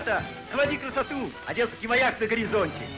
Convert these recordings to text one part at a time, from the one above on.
Ребята, наводи красоту! Одесский маяк на горизонте!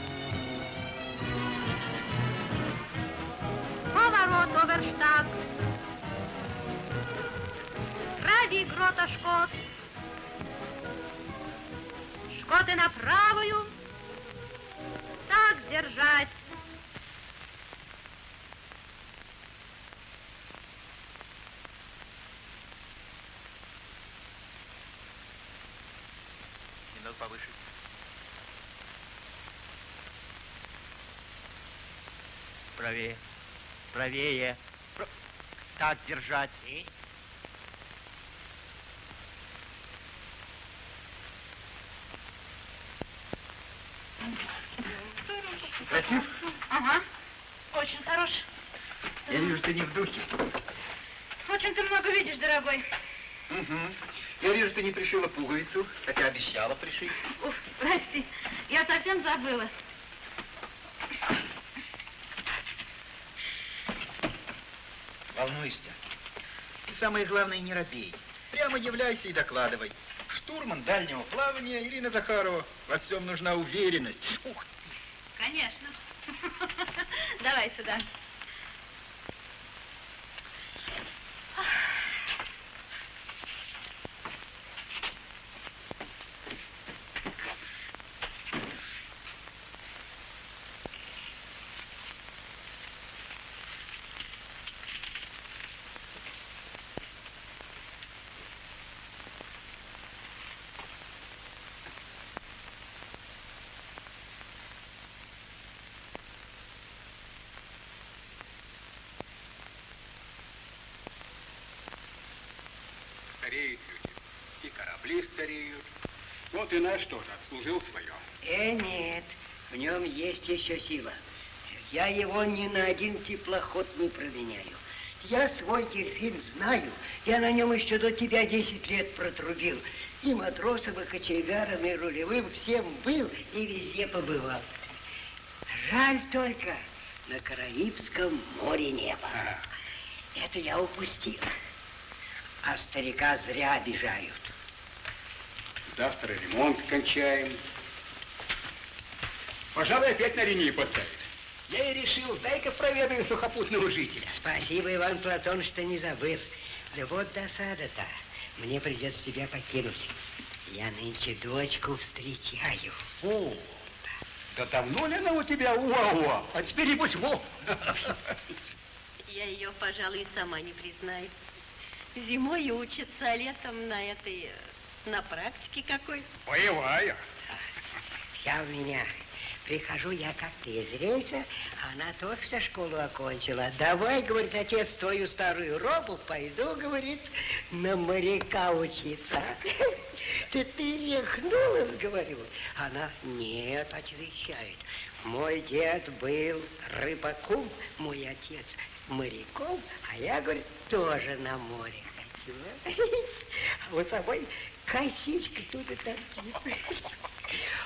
Правее. Так держать. Красив? Ага, очень хорош. Я вижу, ты не в духе. Очень ты много видишь, дорогой. Угу. Я вижу, ты не пришила пуговицу, хотя обещала пришить. Уф, прости, я совсем забыла. Волнуешься? И самое главное, не робей. Прямо являйся и докладывай. Штурман дальнего плавания Ирина Захарова. Во всем нужна уверенность. Ух, Конечно. Давай сюда. Стареют люди. И корабли стареют. И наш тоже отслужил свое. Э, нет, в нем есть еще сила. Я его ни на один теплоход не променяю. Я свой дельфин знаю. Я на нем еще до тебя 10 лет протрубил. И матросом, и кочегаром, и рулевым всем был и везде побывал. Жаль только, на Караибском море не было. Ага. Это я упустил. А старика зря обижают. Завтра ремонт кончаем. Пожалуй, опять на линии поставить. Я и решил, дай-ка проведаю сухопутного жителя. Спасибо, Иван Платон, что не забыл. Да вот досада-то. Мне придется тебя покинуть. Я нынче дочку встречаю. Фу. Да давно ли она у тебя уа-уа? А теперь, небось, во. Я ее, пожалуй, сама не признаю. Зимой учится, а летом на этой, э, на практике какой-то. Боевая. Вся у меня. Прихожу я как-то из рейса, а она только что школу окончила. Давай, говорит, отец, твою старую робу пойду, говорит, на моряка учиться. Ты ты рехнулась, говорю. Она, нет, отвечает. Мой дед был рыбаком, мой отец моряком, а я, говорит, тоже на море хочу. А вот собой косичка тут и торчит.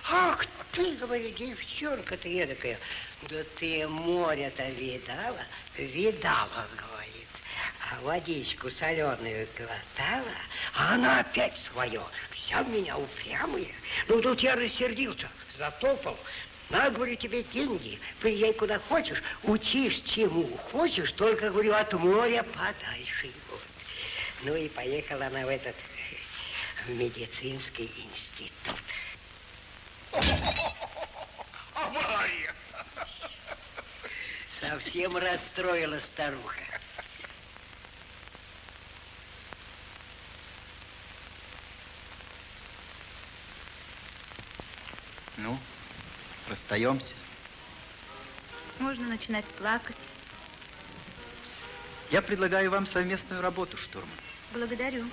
Ах ты, говорю, девчонка ты эдакая. Да ты море-то видала? Видала, говорит. А водичку соленую глотала, а она опять свое. Вся меня упрямая. Ну, тут я рассердился, затопал. На, говорю, тебе деньги, приезжай куда хочешь, учишь чему хочешь, только, говорю, от моря подальше. Вот. Ну и поехала она в этот медицинский институт. Авария. Совсем расстроила старуха. Ну, расстаемся. Можно начинать плакать. Я предлагаю вам совместную работу, штурман. Благодарю.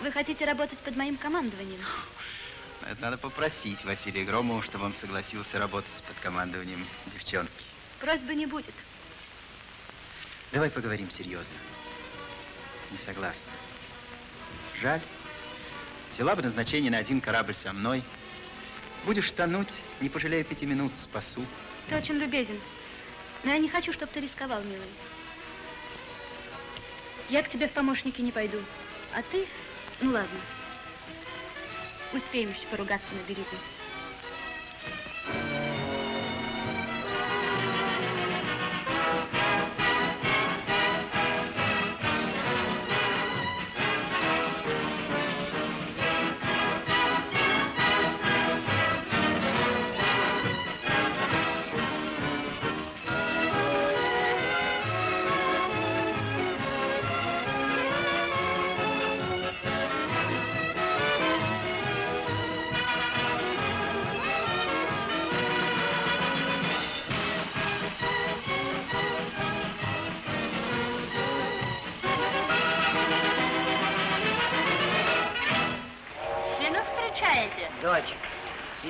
Вы хотите работать под моим командованием? Это надо попросить Василия Громова, чтобы он согласился работать под командованием девчонки. Просьбы не будет. Давай поговорим серьезно. Не согласна. Жаль. Взяла бы назначение на один корабль со мной. Будешь тонуть, не пожалею пяти минут, спасу. Ты очень любезен. Но я не хочу, чтобы ты рисковал, милый. Я к тебе в помощники не пойду. А ты? Ну ладно. Успеем еще поругаться на берегу.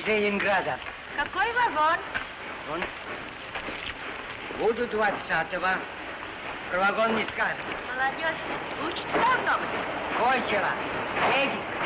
Ленинграда. Какой вагон? Он... Буду 20-го. Про вагон не скажет. Молодежь учится давно? Кончила. Едет.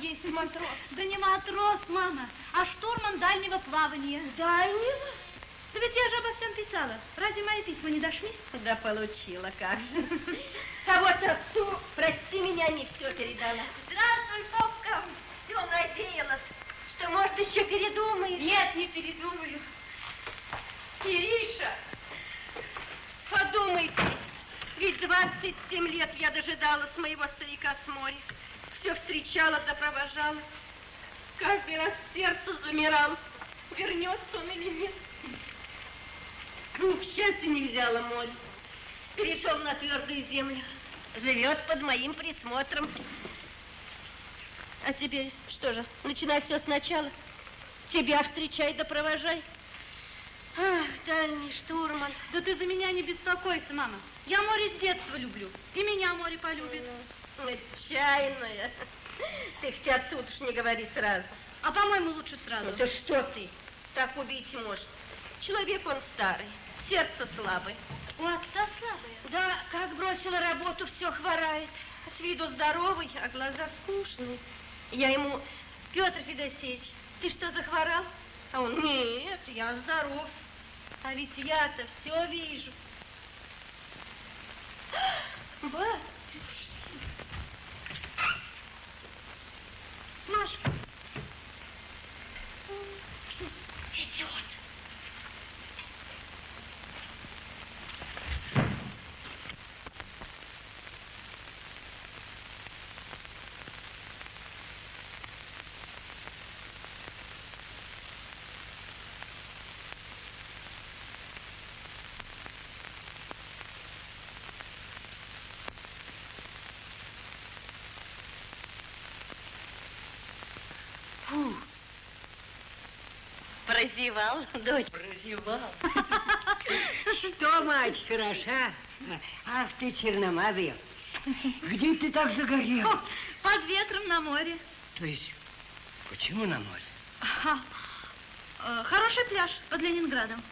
Есть матрос. Да не матрос, мама, а штурман дальнего плавания. Дальнего? Да ведь я же обо всем писала. Разве мои письма не дошли? Да получила, как же. А вот отцу, прости меня, не все передала. Здравствуй, Попка. Все надеялась, что, может, еще передумаешь. Нет, не передумаю. Кириша, подумайте, ведь 27 лет я дожидалась моего старика с моря. Все встречала да провожала. Каждый раз сердце замирало, вернется он или нет. Ну, к счастью, не взяла море. Перешел на твердую землю. Живет под моим присмотром. А теперь что же, начинай все сначала. Тебя встречай да провожай. Ах, дальний штурман. Да ты за меня не беспокойся, мама. Я море с детства люблю. И меня море полюбит. Отчаянная. Ты хоть отсюда уж не говори сразу. А по-моему, лучше сразу. Это что ты? Так убить может. Человек он старый, сердце слабое. У отца слабые. Да, как бросила работу, все хворает. С виду здоровый, а глаза скучные. Я ему, Петр Федосеевич, ты что, захворал? А он, нет, я здоров. А ведь я-то все вижу. Ба, Nós Прозевал, дочь. Прозевал. Что, мать, хороша? Ах ты черномазая. Где ты так загорел? О, под ветром на море. То есть, почему на море? Ага. Э, Хороший пляж под Ленинградом.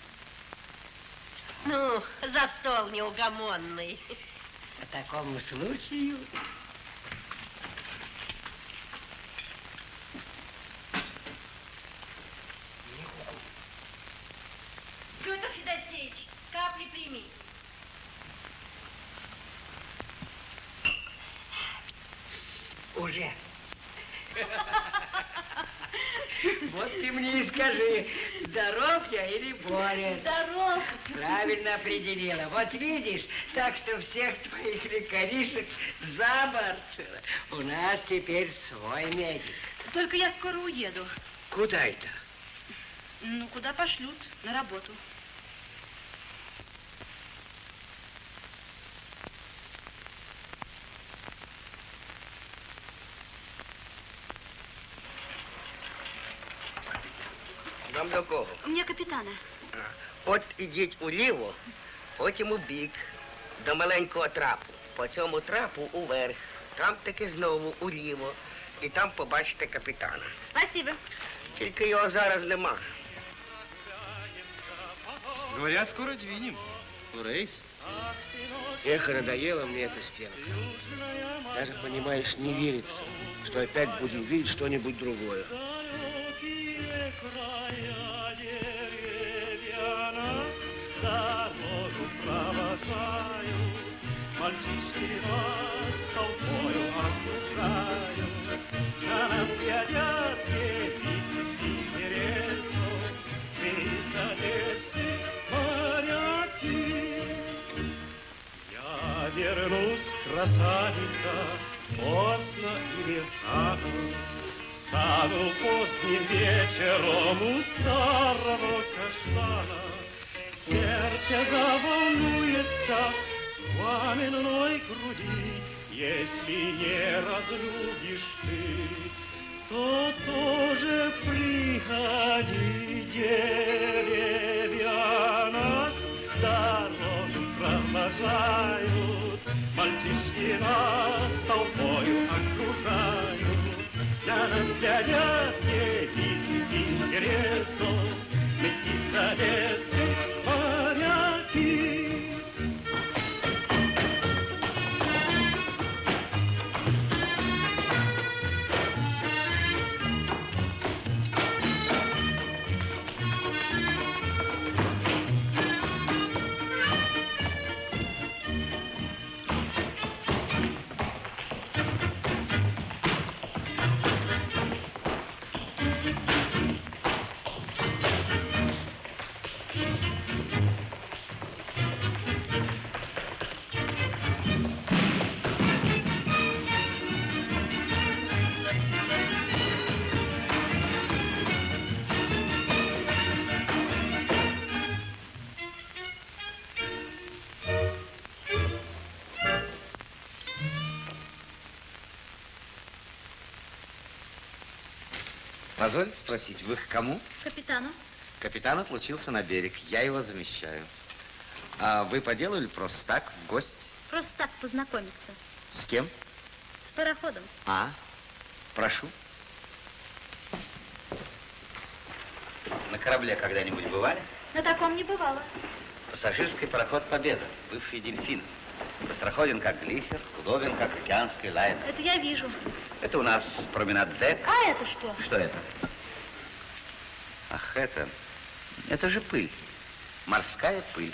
Ну, за стол неугомонный. По такому случаю... уже. Вот ты мне и скажи, здоров я или болен? Здоров. Правильно определила. Вот видишь, так что всех твоих лекаришек за борт. У нас теперь свой медик. Только я скоро уеду. Куда это? Ну, куда пошлют? На работу. до кого? Мне капітана. От ідіть уліво, потім у бік, до маленького трапу. По цьому трапу уверх. Там таки знову уліво. І там побачите капітана. Спасибо. Тільки його зараз нема. Говорят, скоро двинем. В рейс. Эх, надоело мне эта стенка. Даже, понимаешь, не верится, что опять будем видеть что-нибудь другое. Края деревья нас дорогу провожают, Мальчишки нас толпою окружают, На нас глядят девицы с интересом, Из Одессы моряки. Я вернусь, красавица, поздно или рано, Стану поздним вечером у старого каштана. Сердце заволнуется в пламенной груди, Если не разлюбишь ты, то тоже приходи, деревья нас дорогу провожают, Мальчишки нас толпою окружают, На нас глядят девицы с интересом, Мы спросить, вы к кому? Капитану. Капитан отлучился на берег, я его замещаю. А вы по делу или просто так, в гости? Просто так познакомиться. С кем? С пароходом. А, прошу. На корабле когда-нибудь бывали? На таком не бывало. Пассажирский пароход «Победа», бывший «Дельфин». Быстроходен, как глиссер, удобен, как океанский лайнер. Это я вижу. Это у нас променад дек. А это что? Что это? Это... Это же пыль. Морская пыль.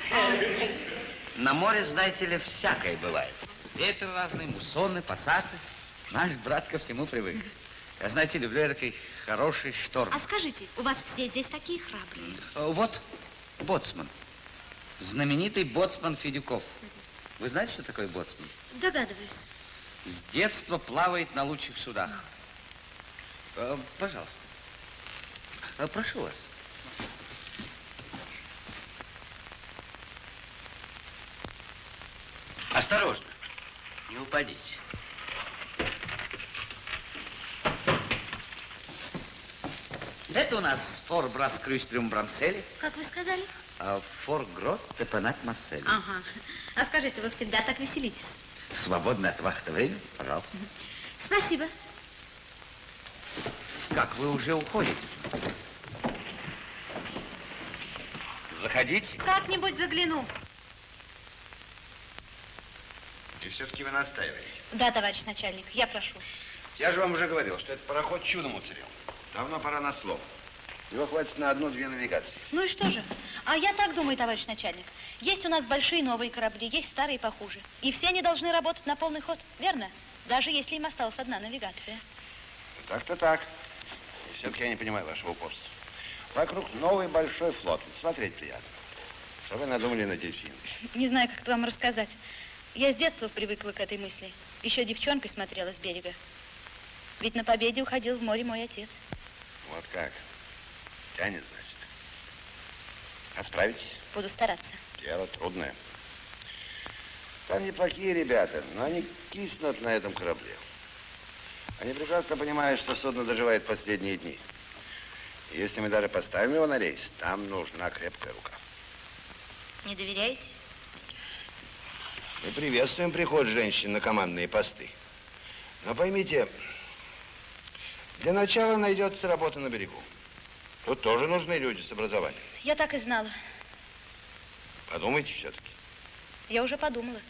На море, знаете ли, всякое бывает. Ветер разный, муссоны, пассаты. Наш брат ко всему привык. Я, знаете, люблю такой хороший шторм. А скажите, у вас все здесь такие храбрые? Э, Вот боцман. Знаменитый боцман Федюков. Вы знаете, что такое боцман? Догадываюсь. С детства плавает на лучших судах. Э, Пожалуйста. Э, Прошу вас. Осторожно. Не упадите. Это у нас фор Брас Крюстрюм Брамсели, Как вы сказали? а фор Грот Тепанат Марсель. Ага. А скажите, вы всегда так веселитесь? Свободное от вахты время, пожалуйста. Спасибо. Как, вы уже уходите? Заходите. Как-нибудь загляну. И все-таки вы настаиваете. Да, товарищ начальник, я прошу. Я же вам уже говорил, что этот пароход чудом уцелел. Давно пора на слом. Его хватит на одну-две навигации. Ну и что же? А я так думаю, товарищ начальник. Есть у нас большие новые корабли, есть старые похуже. И все они должны работать на полный ход, верно? Даже если им осталась одна навигация. Так-то так. И все-таки я не понимаю вашего упорства. Вокруг новый большой флот. Смотреть приятно. Что вы надумали на дельфин? Не знаю, как это вам рассказать. Я с детства привыкла к этой мысли. Еще девчонкой смотрела с берега. Ведь на победе уходил в море мой отец. Вот как. Тянет, значит. А справитесь? Буду стараться. Дело трудное. Там неплохие ребята, но они киснут на этом корабле. Они прекрасно понимают, что судно доживает последние дни. Если мы даже поставим его на рейс, там нужна крепкая рука. Не доверяете? Мы приветствуем приход женщин на командные посты. Но поймите, для начала найдется работа на берегу. Тут тоже нужны люди с образованием. Я так и знала. Подумайте все-таки. Я уже подумала.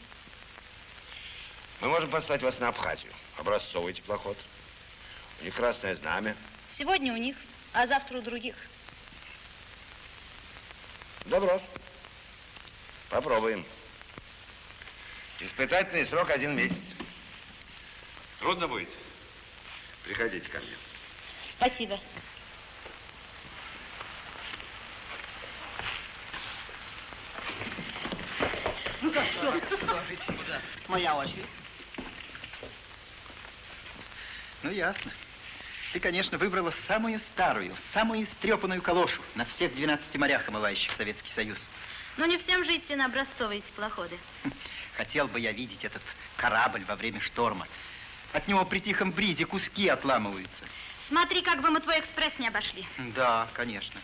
Мы можем послать вас на Абхазию. Образцовый теплоход. У них красное знамя. Сегодня у них, а завтра у других. Добро. Попробуем. Испытательный срок один месяц. Трудно будет? Приходите ко мне. Спасибо. Ну как, что? Моя очередь. Ну, ясно. Ты, конечно, выбрала самую старую, самую истрепанную калошу на всех 12 морях, омывающих Советский Союз. Но не всем же идти на образцовые теплоходы. Хотел бы я видеть этот корабль во время шторма. От него при тихом бризе куски отламываются. Смотри, как бы мы твой экспресс не обошли. Да, конечно.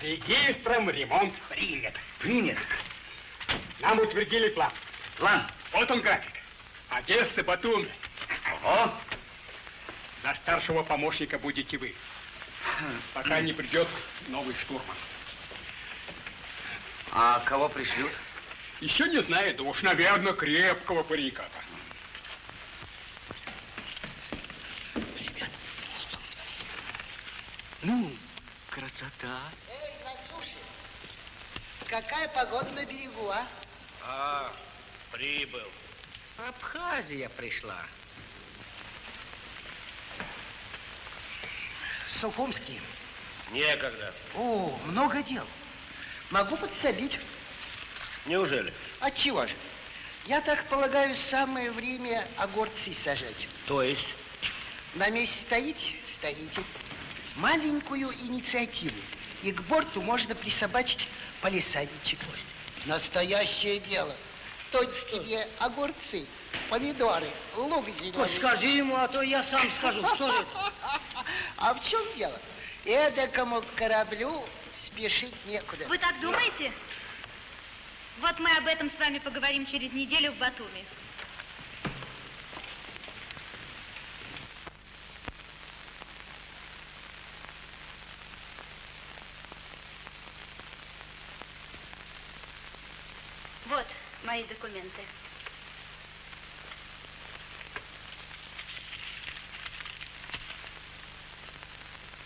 Регистром ремонт принят. Принят. Нам утвердили план. План. Вот он график. Одесса, Батуми. Ого. За старшего помощника будете вы. Пока не придет новый штурман. А кого пришлют? Еще не знаю, да уж, наверное, крепкого парика. Ну, красота. Эй, на суше. Какая погода на берегу, а? А, прибыл. Абхазия пришла. Сухумский. Некогда. О, много дел. Могу подсобить. Неужели? Отчего же? Я так полагаю, самое время огурцы сажать. То есть? На месте стоите? Стоите. Маленькую инициативу. И к борту можно присобачить полисадничек. Настоящее дело. Точь тебе огурцы, помидоры, лук зеленый. Скажи ему, а то я сам скажу. Что же это? А в чем дело? Эдакому кораблю спешить некуда. Вы так думаете? Вот мы об этом с вами поговорим через неделю в Батуми. Вот мои документы.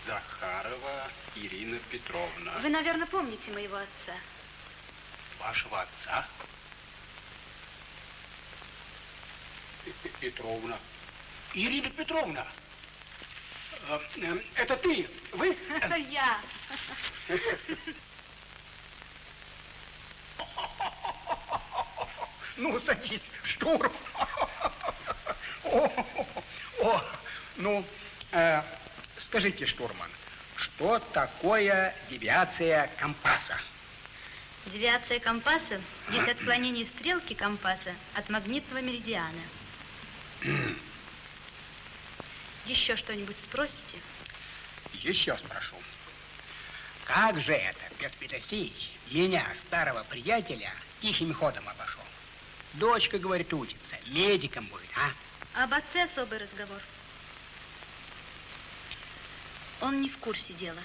Захарова Ирина Петровна. Вы, наверное, помните моего отца. Вашего отца? Петровна. Ирина Петровна. Э, э, Это ты? Вы? Это я. Ну, садись, штурм. О, о, ну, э, скажите, штурман, что такое девиация компаса? Девиация компаса есть отклонение стрелки компаса от магнитного меридиана. Еще что-нибудь спросите? Еще спрошу. Как же это Петр Петросеевич меня, старого приятеля, тихим ходом обошел? Дочка, говорит, учится, медиком будет, а? Об отце особый разговор. Он не в курсе дела.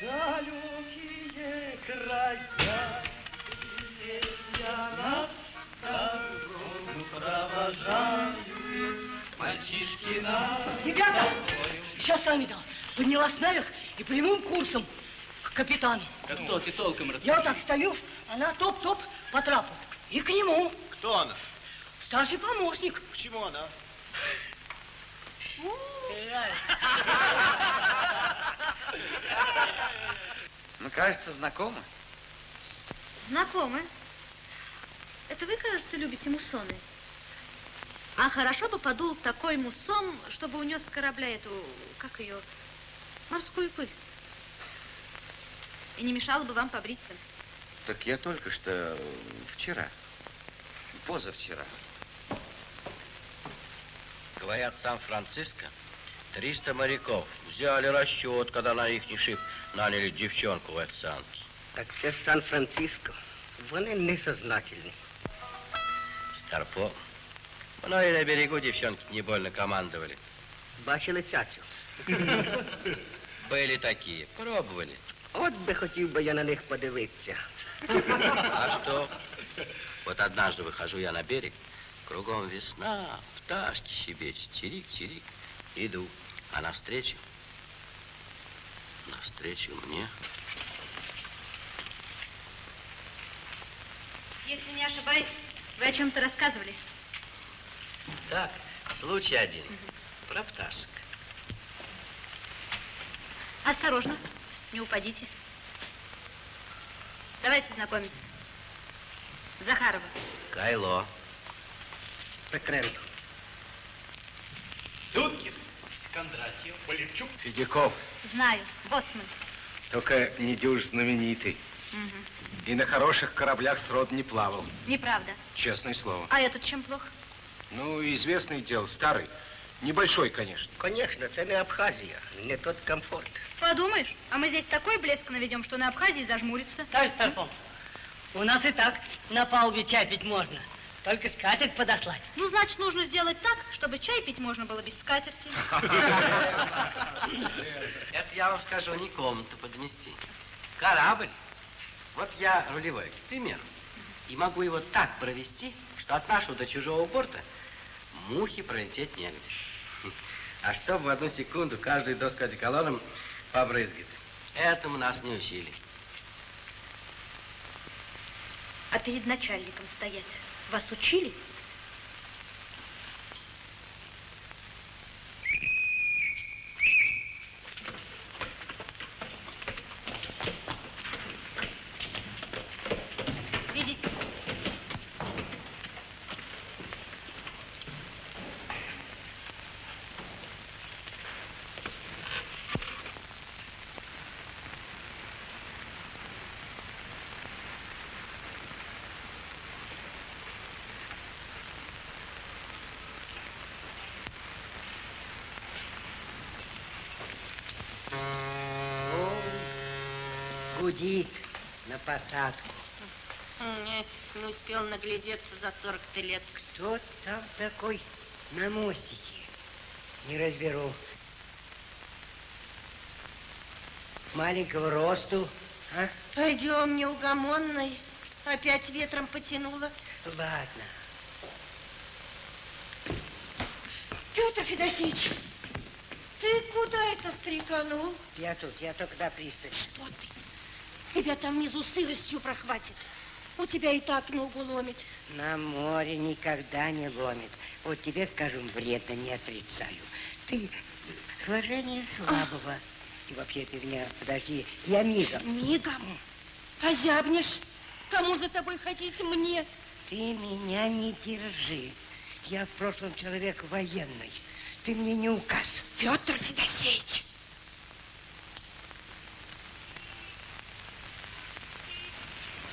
Далекие края, я нас дорогу провожаю, мальчик Тишкина. Ребята, сейчас сами дал. Поднялась наверх и прямым курсом к капитану. Да кто ты толком Я вот так стою, она топ-топ по трапу. И к нему. Кто она? Старший помощник. Почему она? Ну, кажется, знакомо. Знакомы. Это вы, кажется, любите муссоны. А хорошо бы подул такой муссон, чтобы унес с корабля эту, как ее, морскую пыль. И не мешало бы вам побриться. Так я только что вчера, позавчера. Говорят, Сан-Франциско 300 моряков взяли расчет, когда на их шип наняли девчонку в официантке. Так це Сан-Франциско. Вони несознательні. Старпом. Ну и на берегу девчонки не больно командовали. Бачили цяцю? Были такие, пробовали. От би хотів би я на них подивитися. А что? Вот однажды выхожу я на берег, кругом весна, пташки щебечут, чирик-чирик. Иду, а навстречу, навстречу мне Если не ошибаюсь, вы о чем-то рассказывали. Так, случай один. Про пташек. Осторожно, не упадите. Давайте знакомиться. Захарова. Кайло. Петренко. Дудкин, Кондратьев, Полевчук. Федяков, Знаю, боцман. только не дюж знаменитый. Мгм. И на хороших кораблях срод не плавал. Неправда. Честное слово. А этот чем плохо? Ну, известный дел, старый. Небольшой, конечно. Конечно, це не Абхазія, не тот комфорт. Подумаешь, а мы здесь такой блеск наведем, что на Абхазии зажмурится. Товарищ Старпом, у нас и так на палубе чай пить можно. Только скатерть подослать. Ну, значит, нужно сделать так, чтобы чай пить можно было без скатерти. Это я вам скажу, не комнату подмести. Корабль. Вот я рулевой, к примеру. И могу его так провести, что от нашего до чужого борта мухи пролететь негде. А чтобы в одну секунду каждый доску одеколоном побрызгать. Этому нас не учили. А перед начальником стоять вас учили? Видите? О, гудит на посадку. Не, не успел наглядеться за 40 лет. Кто там такой на мостике? Не разберу. Маленького росту, а? Пойдем, неугомонный. Опять ветром потянуло. Ладно. Петр Федосеевич, ты куда это стреканул? Я тут, я только до пристани. Что ты? Тебя там внизу сыростью прохватит. У тебя и так ногу ломит. На море никогда не ломит. Вот тебе, скажем, вредно, не отрицаю. Ты сложение слабого. И вообще ты меня, подожди, я мигом. Мигом. Озябнешь. Кому за тобой ходить? Мне. Ты меня не держи. Я в прошлом человек военный. Ты мне не указ. Петр Федосеевич.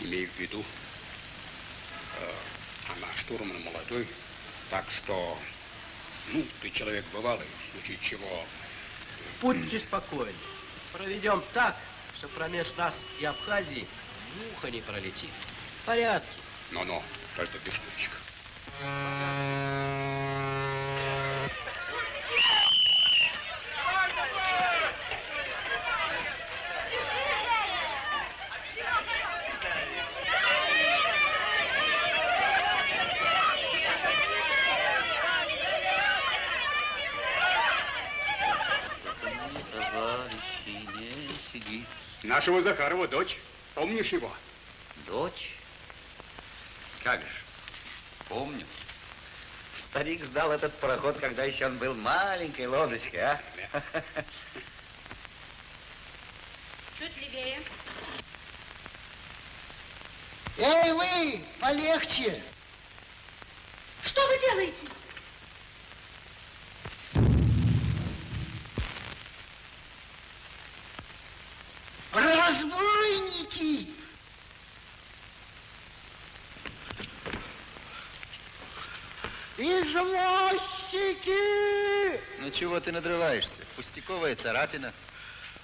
Имею в виду, э, она штурман молодой, так что, ну, ты человек бывалый, в случае чего... Будьте спокойны. Проведем так, что промеж нас и Абхазии муха не пролетит. В порядке. Но-но, только без штучек. Нашего Захарова дочь. Помнишь его? Дочь? Как же, помню. Старик сдал этот пароход, когда еще он был маленькой лодочкой, а? Чуть левее. Эй, вы, полегче. Что вы делаете? Разбойники! Извозчики! Ну чего ты надрываешься? Пустяковая царапина.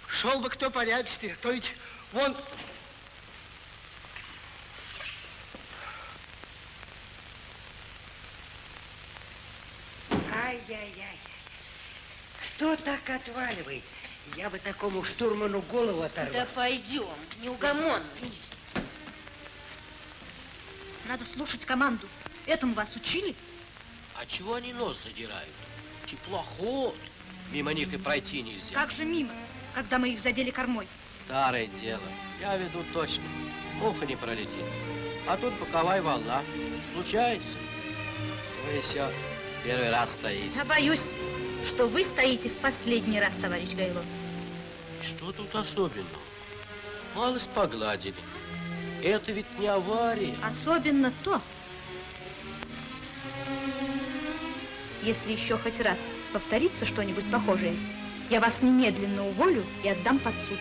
Шел бы кто порядочнее, то ведь вон... Ай-яй-яй. Кто так отваливает? Я бы такому штурману голову оторвал. Да пойдем, неугомонный. Надо слушать команду. Этому вас учили? А чего они нос задирают? Теплоход. Мимо них и пройти нельзя. Как же мимо, когда мы их задели кормой? Старое дело. Я веду точно. Муха не пролетит. А тут боковая волна. Случается. Вы еще первый раз стоите. Я боюсь, что вы стоите в последний раз, товарищ Гайло. Что тут особенного? Малость погладили. Это ведь не авария. Особенно то, если еще хоть раз повторится что-нибудь похожее, я вас немедленно уволю и отдам под суд.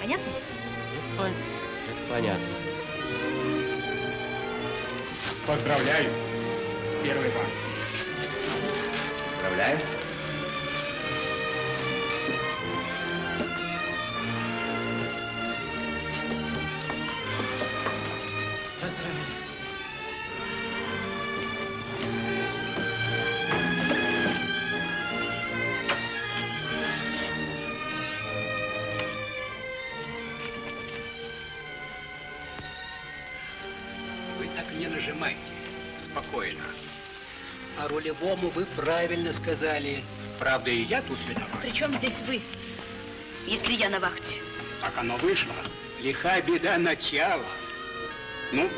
Понятно? Это, пон... Это понятно. Поздравляю с первой банкой. Поздравляю. Рулевому вы правильно сказали. Правда, и я тут виноват. Причем здесь вы, если я на вахте? Так оно вышло. Лиха беда начала. Ну,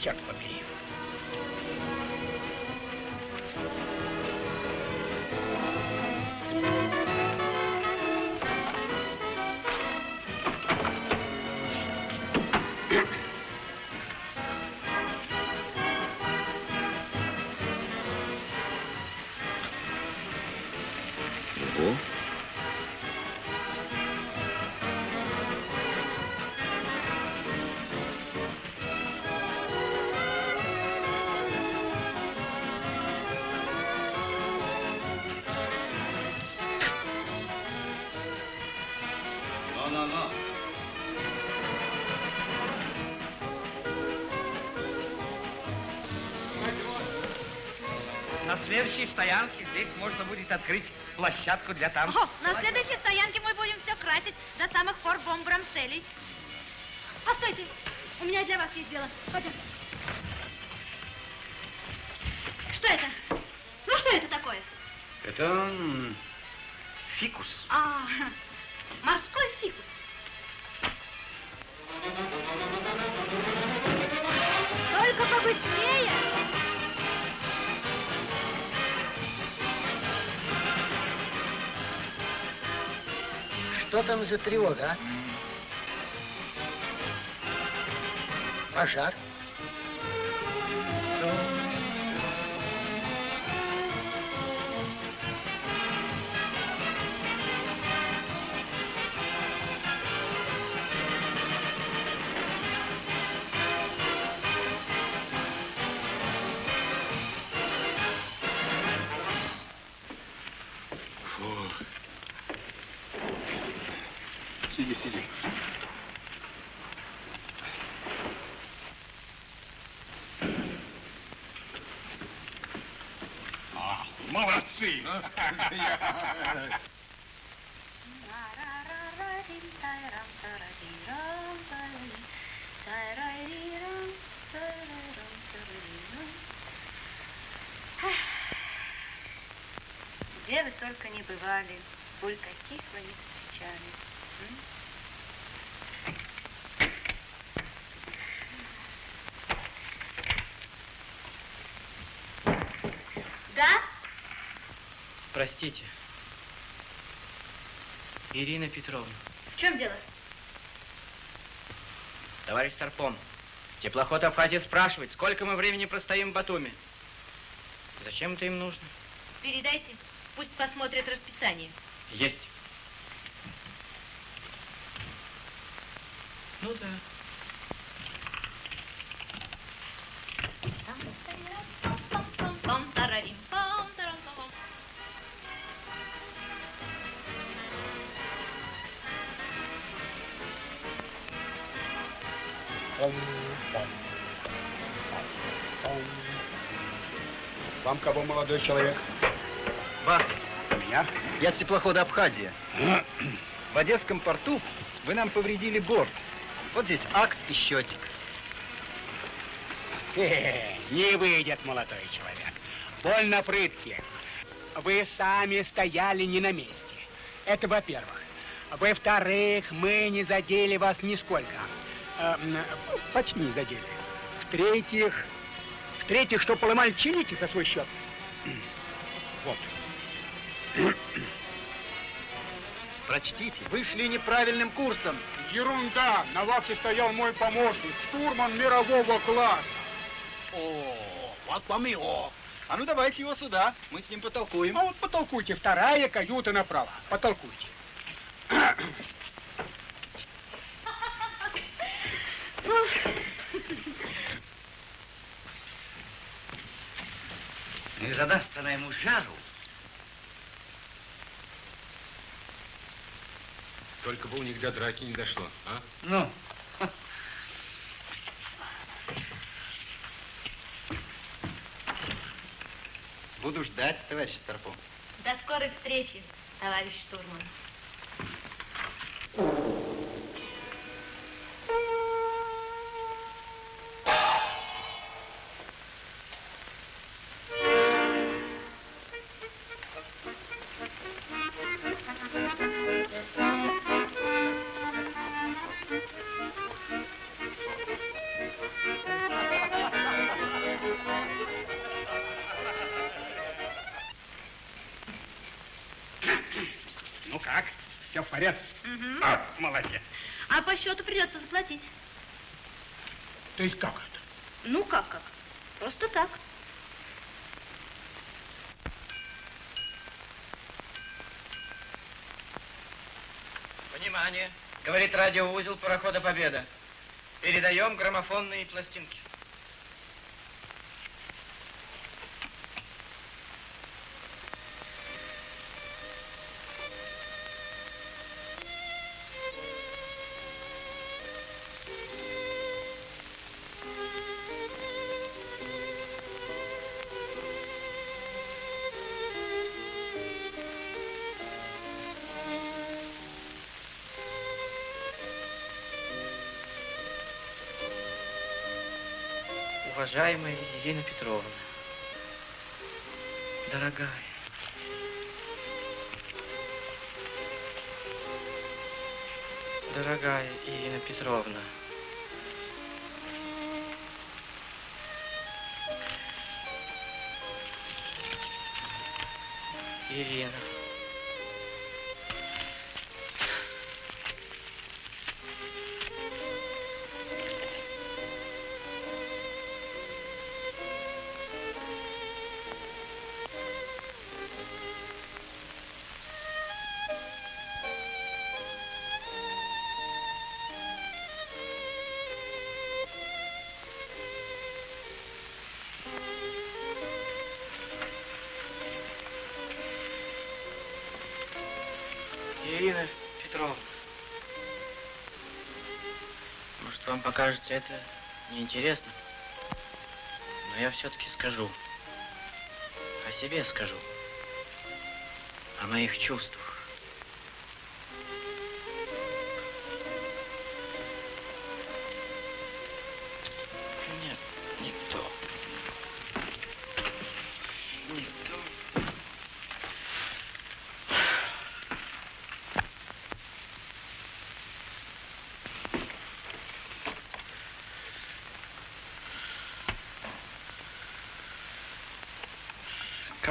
Вот черт побери. Ого. Следующей стоянке здесь можно будет открыть площадку для там. О, на следующей стоянке мы будем все красить до самых пор бомбрам целей. Постойте, у меня для вас есть дело. Пойдем. Тревога, а? Пожар? Сиди, сиди. А, молодцы! Где вы только не бывали, боль каких вы не встречали. м? Да? Простите. Ирина Петровна. В чем дело? Товарищ Старпом, теплоход Абхазия спрашивает, сколько мы времени простоим в Батуми. Зачем это им нужно? Передайте, пусть посмотрят расписание. Есть. Ну да. Молодой человек? Вас. Меня? Я с теплохода Абхазия. В Одесском порту вы нам повредили борт. Вот здесь акт и счетик. Не выйдет, молодой человек. Больно прытки. Вы сами стояли не на месте. Это во-первых. Во-вторых, мы не задели вас нисколько. Э, почти не задели. В-третьих, в-третьих, что поломали, чините за свой счет. Вот. Прочтите. Вы шли неправильным курсом. Ерунда! На вахте стоял мой помощник, штурман мирового класса. О, вот вам и о. А ну давайте его сюда, мы с ним потолкуем. А вот потолкуйте, вторая каюта направо. Потолкуйте. Ну и задаст она ему жару. Только бы у них до драки не дошло, а? Ну, Буду ждать, товарищ Старпом. До скорой встречи, товарищ штурман. Придется заплатить. То есть как это? Ну как как? Просто так. Внимание! Говорит радиоузел парохода Победа. Передаем граммофонные пластинки. Уважаемая Ирина Петровна, дорогая, дорогая Ирина Петровна, Ирина, вам покажется это неинтересно, но я все-таки скажу. О себе скажу. О моих чувствах.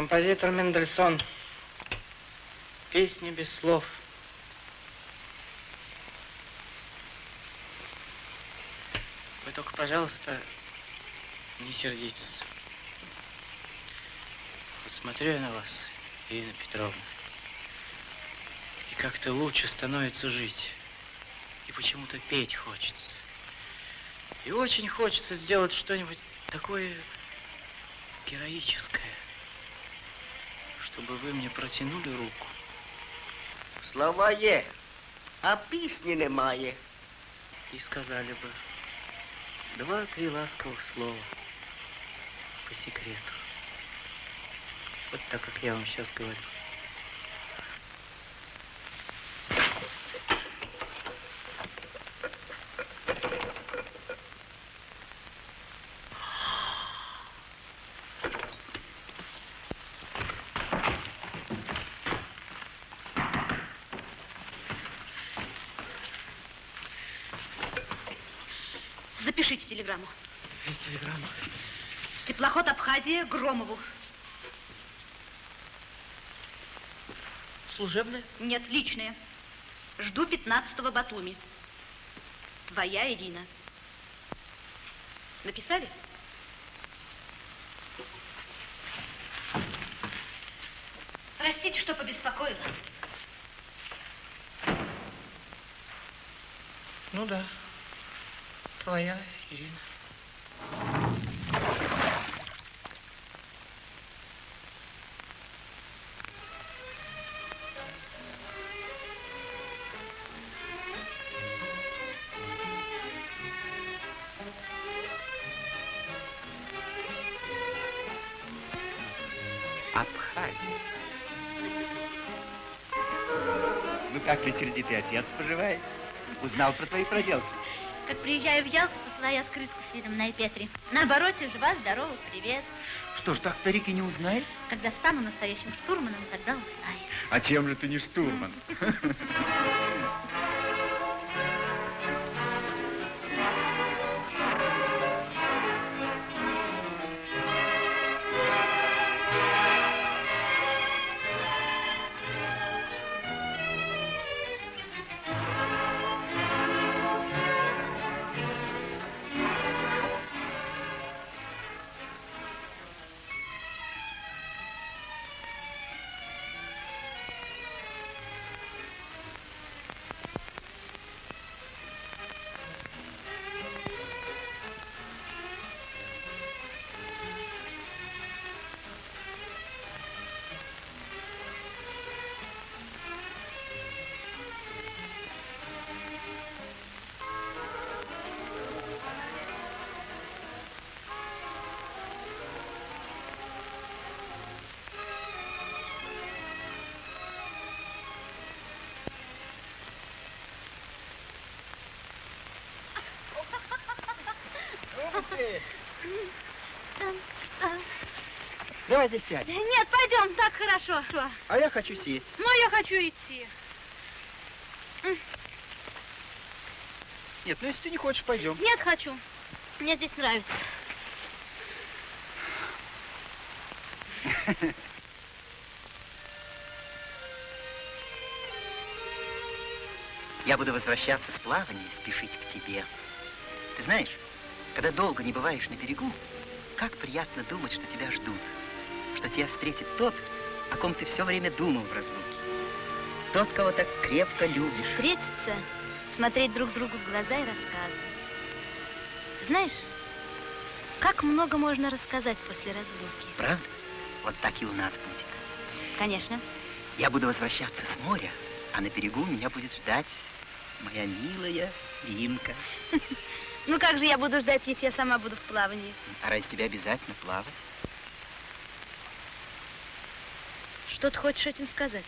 Композитор Мендельсон. Песни без слов. Вы только, пожалуйста, не сердитесь. Вот смотрю я на вас, Ирина Петровна, и как-то лучше становится жить. И почему-то петь хочется. И очень хочется сделать что-нибудь такое героическое, чтобы вы мне протянули руку. Слова є, а пісні немає. И сказали бы два-три ласковых слова по секрету. Вот так, как я вам сейчас говорю. Абхазия Громову. Служебная? Нет, личная. Жду 15-го Батуми. Твоя Ирина. Написали? Простите, что побеспокоила. Ну да. Твоя Ирина. Как ты, отец, поживает? Узнал про твои проделки? Как приезжаю в Ялту, посылаю открытку с видом на Петри. На обороте жива, здорова, привет. Что ж, так старик и не узнает? Когда стану настоящим штурманом, тогда узнаешь. А чем же ты не штурман? Давайте сядем. Нет, пойдем, так хорошо. Что? А я хочу сесть. Ну, я хочу идти. Нет, ну если ты не хочешь, пойдем. Нет, хочу. Мне здесь нравится. Я буду возвращаться с плавания и спешить к тебе. Ты знаешь, когда долго не бываешь на берегу, как приятно думать, что тебя ждут, что тебя встретит тот, о ком ты все время думал в разлуке. Тот, кого так крепко любишь. Встретиться, смотреть друг другу в глаза и рассказывать. Знаешь, как много можно рассказать после разлуки. Правда? Вот так и у нас будет. Конечно. Я буду возвращаться с моря, а на берегу меня будет ждать моя милая Римка. Ну как же я буду ждать, если я сама буду в плавании? А ради тебя обязательно плавать? Что ты хочешь этим сказать?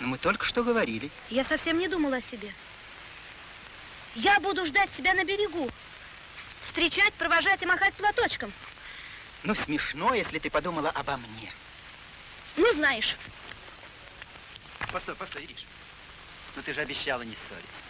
Ну, мы только что говорили. Я совсем не думала о себе. Я буду ждать тебя на берегу. Встречать, провожать и махать платочком. Ну, смешно, если ты подумала обо мне. Ну, знаешь. Постой, постой, Ириш. Ну, ты же обещала не ссориться.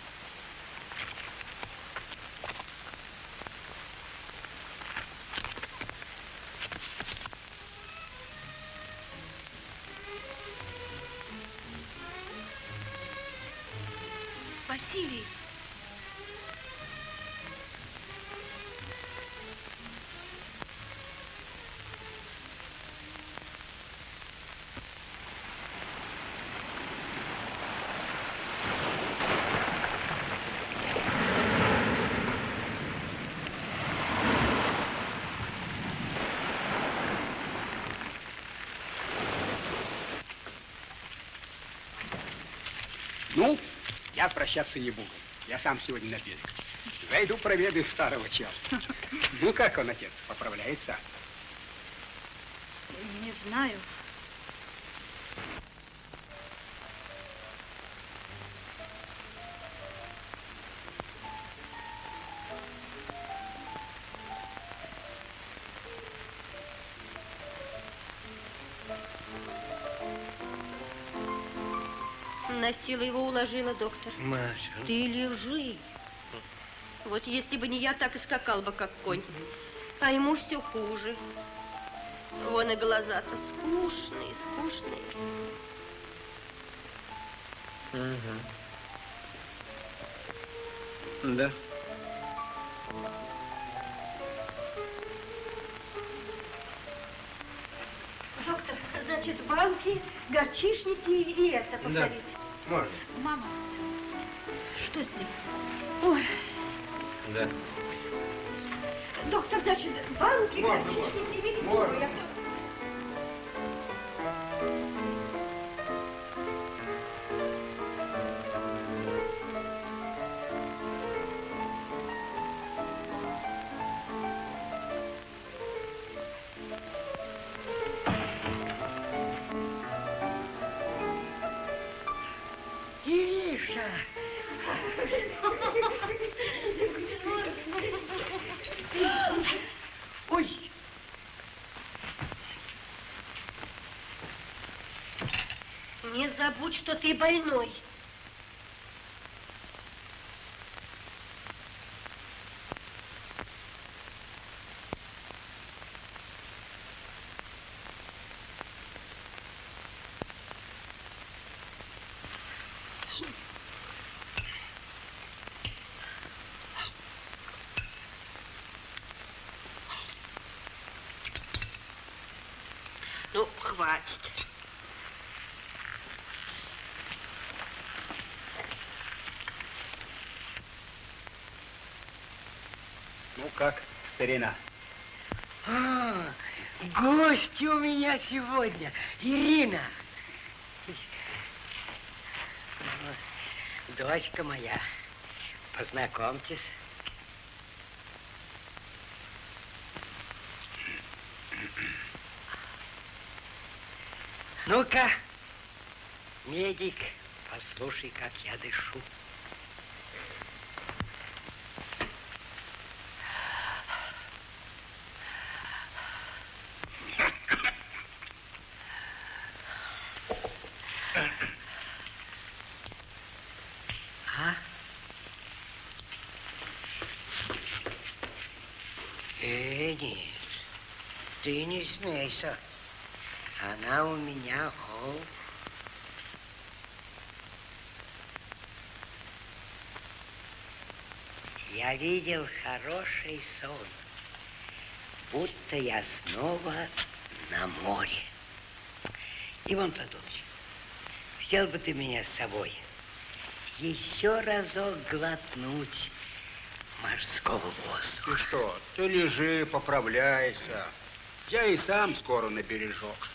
Я прощаться не буду. Я сам сегодня на берег. Зайду проведу старого чела. Ну, как он, отец, поправляется? Не знаю. Уложила, доктор. Маша. Ты лежи. Вот если бы не я, так и скакал бы, как конь. А ему все хуже. Вон и глаза-то скучные, скучные. Да. Доктор, значит, банки, горчишники и это повторить. Можно. Мама, что с ним? Ой, Да. доктор, значит, банки, Можно, горчишники и ведь Ириша! Ой! Не забудь, что ты больной. Ну, хватит. Ну, как, старина? А, гости у меня сегодня. Ирина. Дочка моя, познакомьтесь. Ну-ка, медик, послушай, как я дышу. А? Э, нет, ты не смейся. Она у меня, о, Я видел хороший сон, будто я снова на море. Иван Платонович, взял бы ты меня с собой еще разок глотнуть морского воздуха. Ты что, ты лежи, поправляйся. Я и сам скоро на бережок.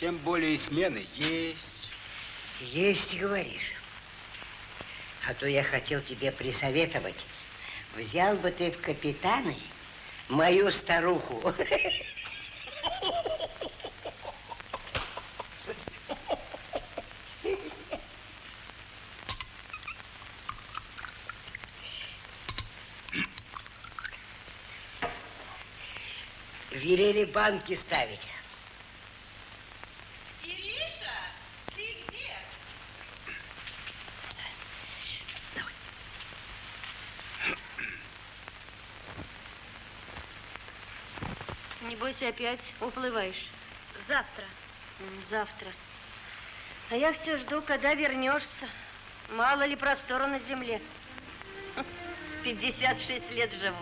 Тем более смены есть. Есть, говоришь. А то я хотел тебе присоветовать взял бы ты в капитаны мою старуху. Велели банки ставить. Ириша, ты где? Не бойся, опять уплываешь. Завтра. Завтра. А я все жду, когда вернешься. Мало ли простора на земле. 56 лет живу.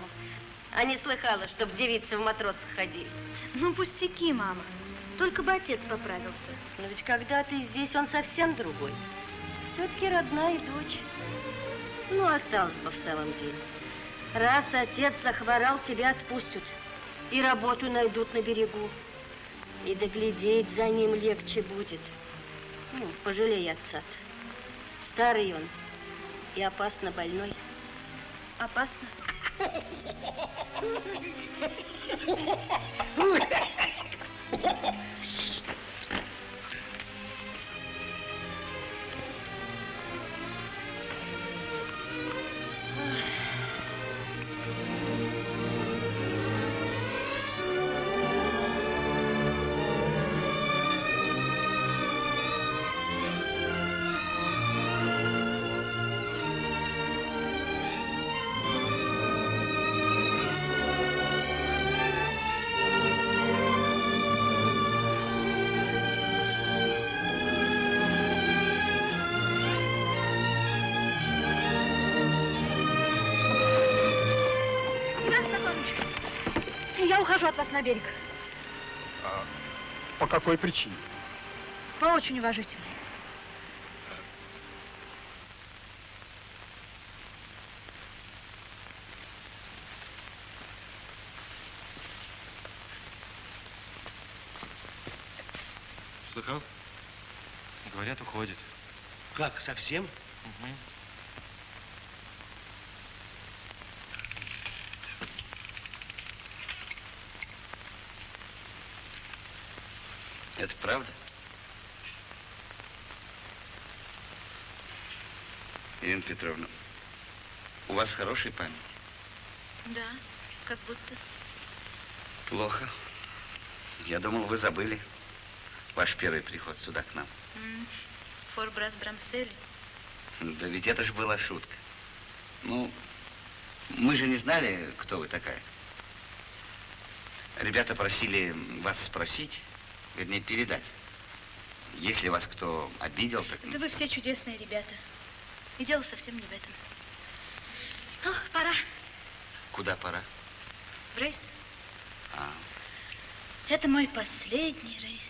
А не слыхала, чтоб девицы в матросах ходили. Ну, пустяки, мама. Только бы отец поправился. Но ведь когда ты здесь, он совсем другой. Все-таки родная дочь. Ну, осталось бы в самом деле. Раз отец захворал, тебя отпустят. И работу найдут на берегу. И доглядеть за ним легче будет. Ну, пожалей отца -то. Старый он и опасно больной. Опасно? ハハハハ。Ухожу от вас на берег. По какой причине? По очень уважительной. Слыхал? Говорят, уходит. Как, совсем? Угу. Это правда? Ирина Петровна, у вас хорошая память? Да, как будто. Плохо. Я думал, вы забыли ваш первый приход сюда к нам. М, Форбрас Брамсели. Да ведь это же была шутка. Ну, мы же не знали, кто вы такая. Ребята просили вас спросить, вернее, передать. Если вас кто обидел, так... Да вы все чудесные ребята. И дело совсем не в этом. Ну, пора. Куда пора? В рейс. А, Это мой последний рейс.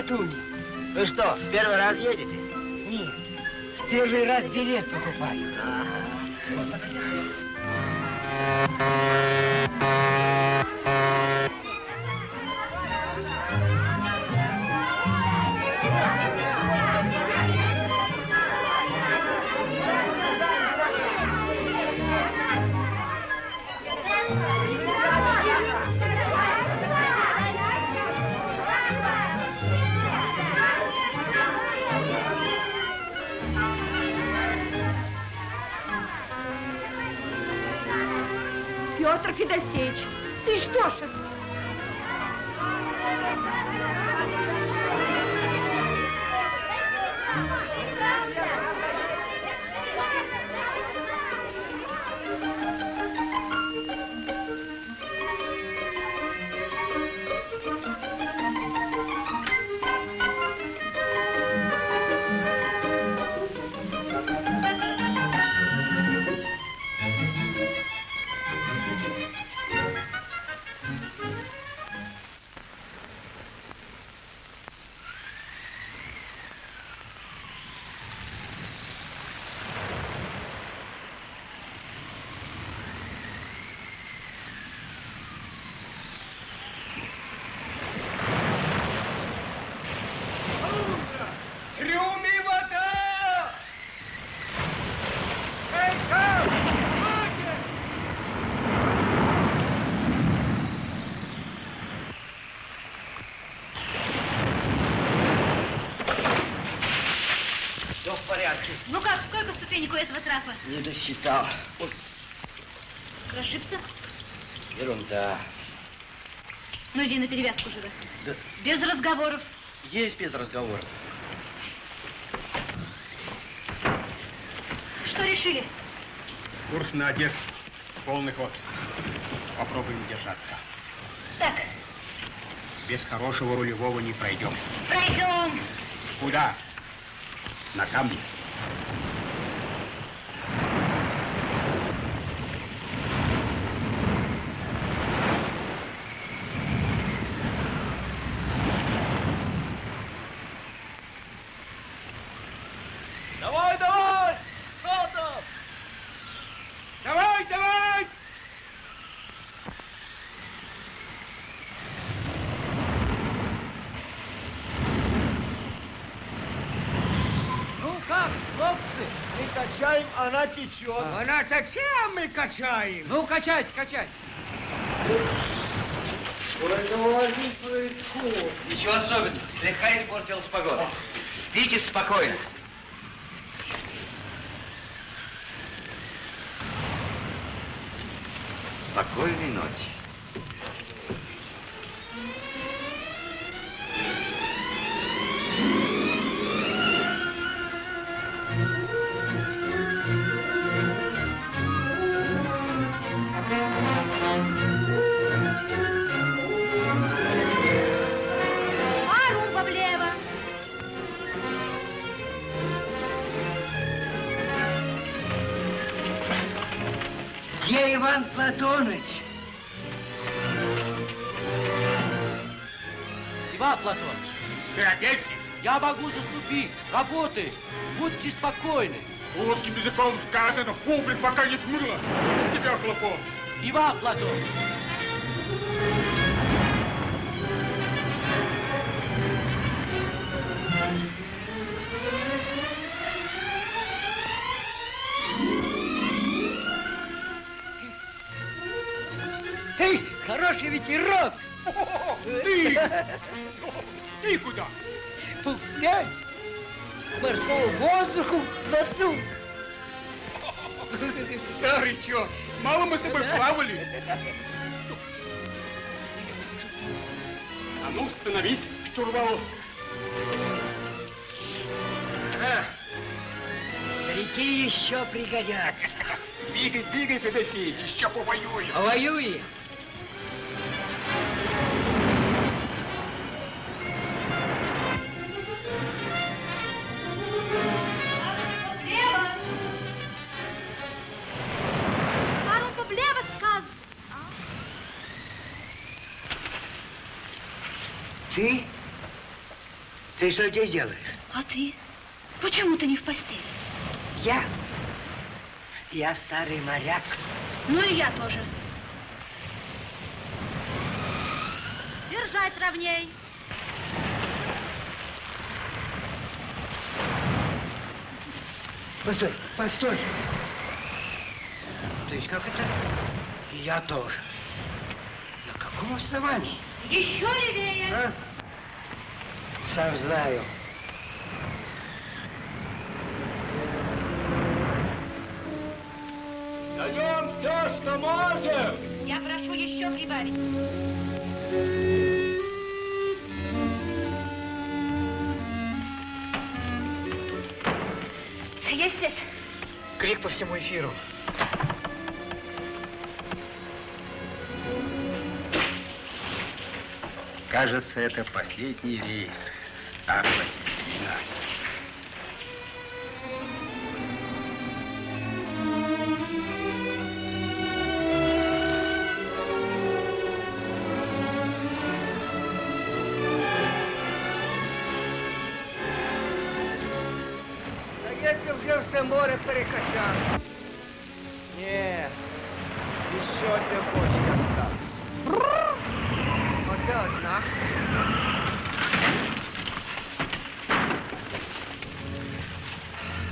Батуми? Вы что, в первый раз едете? Нет, в первый раз билет покупаю. Петр Федосеевич, ты что ж Не досчитал. Ой, Расшибся? ерунда. Ну иди на перевязку живо. Да Без разговоров. есть без разговора. Что решили? Курс на Одессу. Полный ход. Попробуем держаться. Так, Без хорошего рулевого не пройдем. пройдем. Куда? На камни. Давай, давай! Что там? Давай, давай! Ну как, хлопцы, мы качаем, она течет. Она зачем мы качаем? Ну, качать, качать. Ничего особенного. Слегка испортилась погода. Спите спокойно. Русским языком сказано, публик пока не смыло. Тебя хлопот. Иван Платоныч. Эй, хороший ветерок! Ты! Ты куда? Погулять! Морскому воздуху глотну! Старый черт, мало мы с тобой плавали. А ну, становись, штурвал. Старики еще пригодятся. Двигай, двигай, Федосеич, еще повоюем. А Ты что здесь делаешь? А ты? Почему ты не в постели? Я? Я старый моряк. Ну и я тоже. Держать ровней. Постой, постой. То есть как это? И я тоже. На каком основании? Еще левее. А? Сам знаю. Даем все, что можем. Я прошу еще прибавить. Есть свет? Крик по всему эфиру. Кажется, это последний рейс старого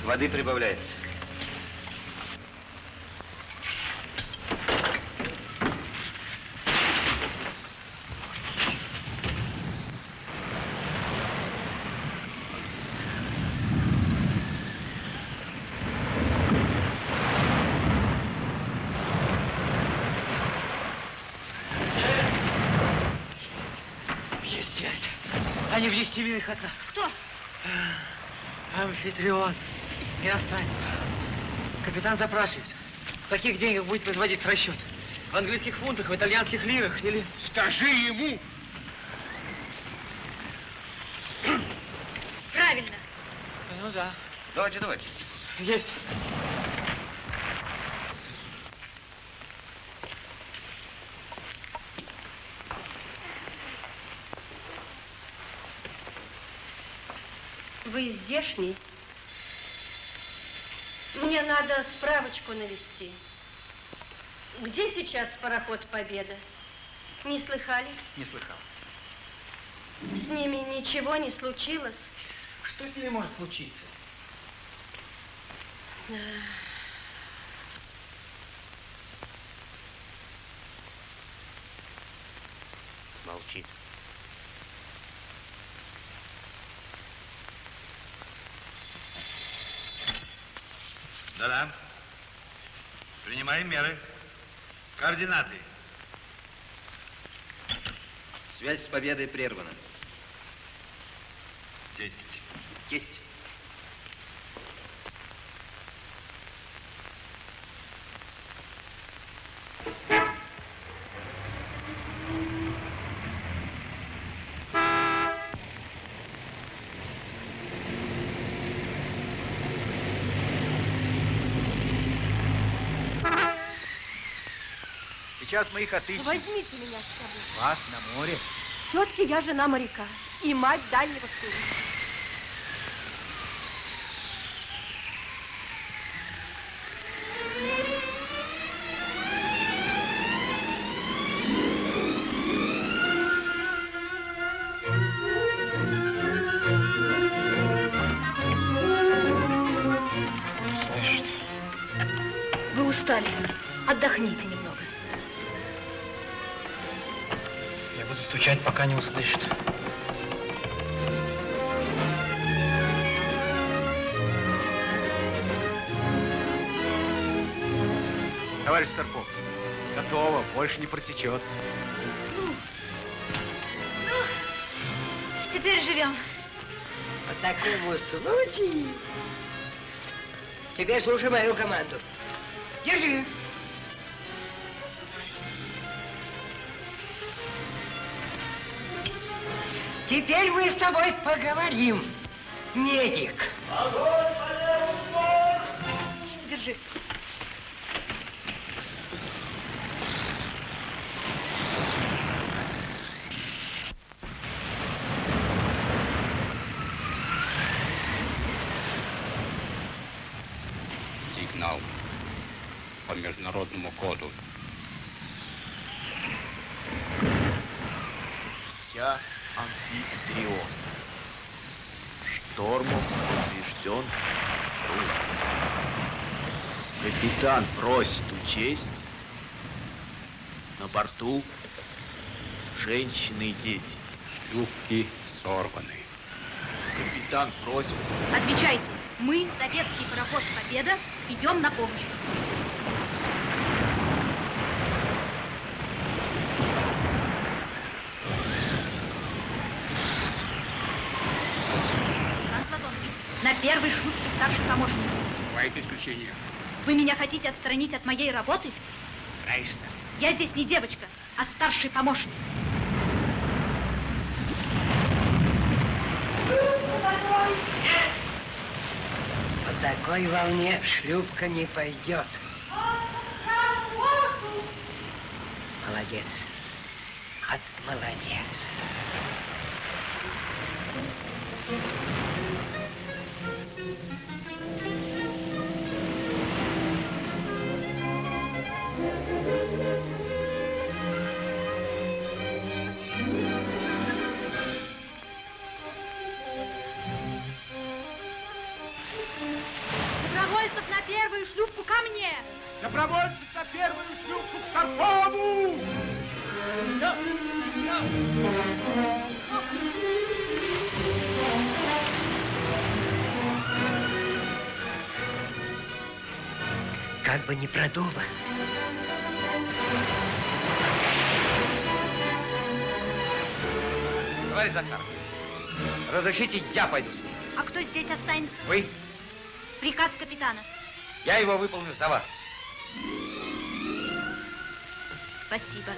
Воды прибавляется. Они в 10 милях от нас. Кто? Амфитрион. Иностранец. Капитан запрашивает, в каких деньгах будет производить расчет. В английских фунтах, в итальянских лирах или... Скажи ему! Правильно. Ну да. Давайте, давайте. Есть. Вы здешний? Надо справочку навести. Где сейчас пароход «Победа»? Не слыхали? Не слыхал. С ними ничего не случилось? Что с ними может случиться? Молчит. Да-да. Принимаем меры. Координаты. Связь с победой прервана. Действуйте. Есть. Сейчас мы их отыщем. Возьмите меня с собой. Вас на море. Все-таки я жена моряка и мать дальнего сына. Больше не протечет. Теперь живем. По такому случаю тебе слушай мою команду. Держи. Теперь мы с тобой поговорим, медик. Держи. Просит учесть. На борту женщины и дети. Шлюпки сорваны. Капитан просит. Отвечайте. Мы, советский пароход «Победа», идем на помощь. На первой шлюпке старший помощник. Бывает исключение. Вы меня хотите отстранить от моей работы? Стараешься. Я здесь не девочка, а старший помощник. По такой волне шлюпка не пойдет. Молодец. От молодец. Мне! Добровольцев на первую шлюпку к Старпову! Как бы не продуло. Товарищ Захар, разрешите, я пойду с ним. А кто здесь останется? Вы? Приказ капитана. Я его выполню за вас. Спасибо.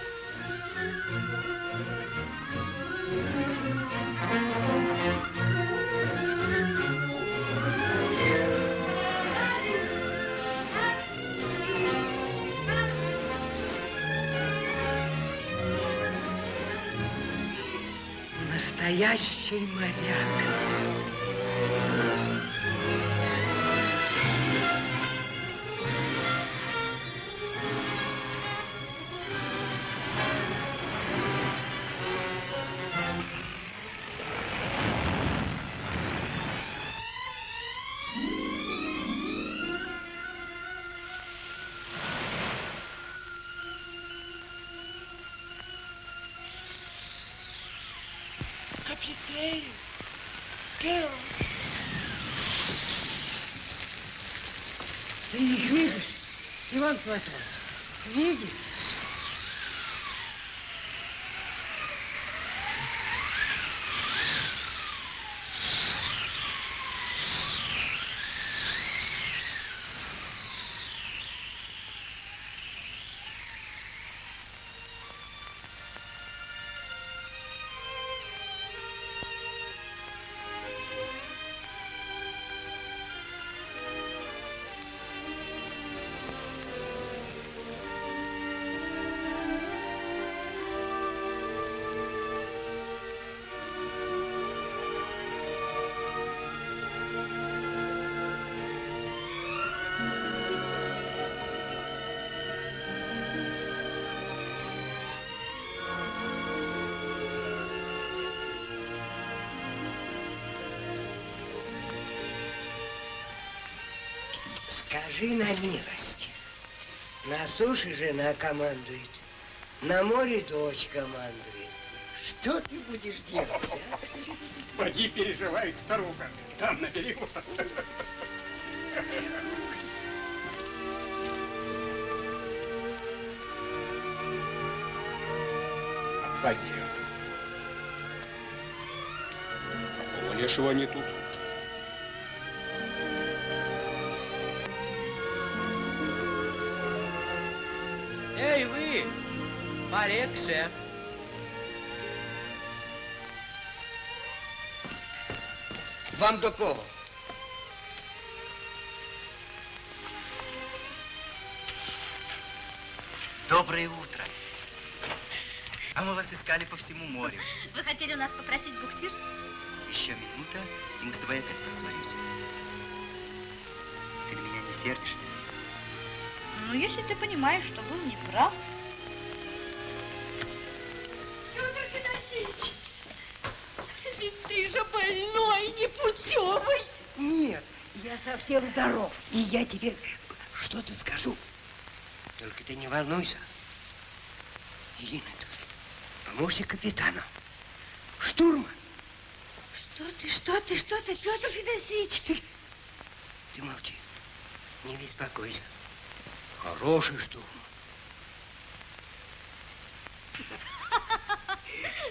Настоящий моряк. Капитан, Кэл, Ты их видишь, Иван Платон? Видишь? На милость. На суше жена командует, на море дочь командует. Что ты будешь делать, а? Поди переживает старуха. Там на берегу. Хозяин. Какого лешего не тут? Полегче. Вам до кого? Доброе утро. А мы вас искали по всему морю. Вы хотели у нас попросить буксир? Еще минута, и мы с тобой опять поссоримся. Ты на меня не сердишься? Ну, если ты понимаешь, что был неправ. Федосеевич, ведь ты же больной, непутевый. Нет, я совсем здоров. И я тебе что-то скажу. Только ты не волнуйся. Ирина, помощник капитана. Штурман. Что ты, что ты, что ты, Петр Федосеевич? Ты, ты молчи. Не беспокойся. Хороший штурман.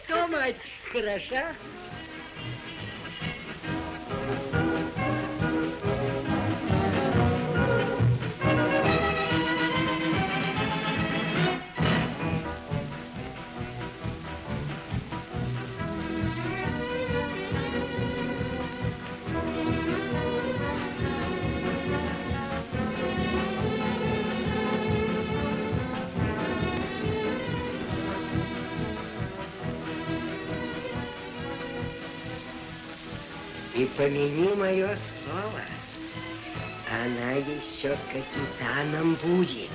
Что, хороша? Помяни мое слово, она еще капитаном будет.